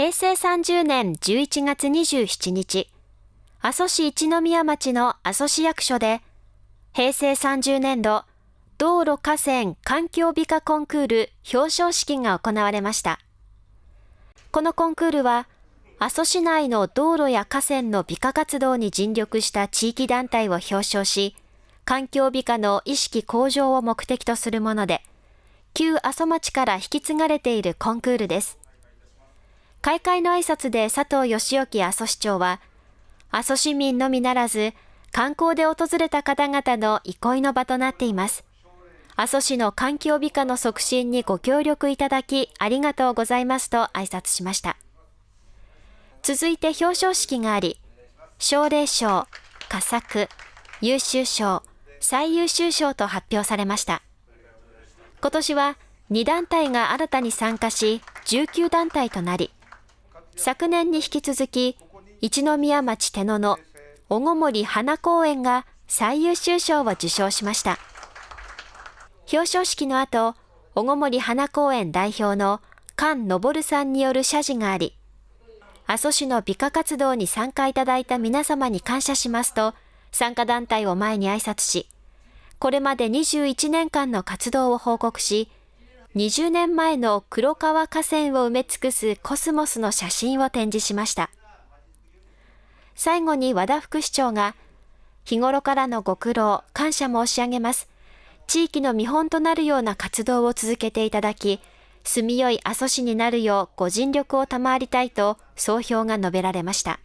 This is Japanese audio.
平成30年11月27日、阿蘇市一宮町の阿蘇市役所で、平成30年度道路河川環境美化コンクール表彰式が行われました。このコンクールは、阿蘇市内の道路や河川の美化活動に尽力した地域団体を表彰し、環境美化の意識向上を目的とするもので、旧阿蘇町から引き継がれているコンクールです。開会の挨拶で佐藤義興阿蘇市長は、阿蘇市民のみならず、観光で訪れた方々の憩いの場となっています。阿蘇市の環境美化の促進にご協力いただきありがとうございますと挨拶しました。続いて表彰式があり、奨励賞、佳作、優秀賞、最優秀賞と発表されました。今年は2団体が新たに参加し、19団体となり、昨年に引き続き、一宮町手野の小ご森花公園が最優秀賞を受賞しました。表彰式の後、小ご森花公園代表の菅昇さんによる謝辞があり、阿蘇市の美化活動に参加いただいた皆様に感謝しますと、参加団体を前に挨拶し、これまで21年間の活動を報告し、20年前の黒川河川を埋め尽くすコスモスの写真を展示しました。最後に和田副市長が、日頃からのご苦労、感謝申し上げます。地域の見本となるような活動を続けていただき、住みよい阿蘇市になるようご尽力を賜りたいと総評が述べられました。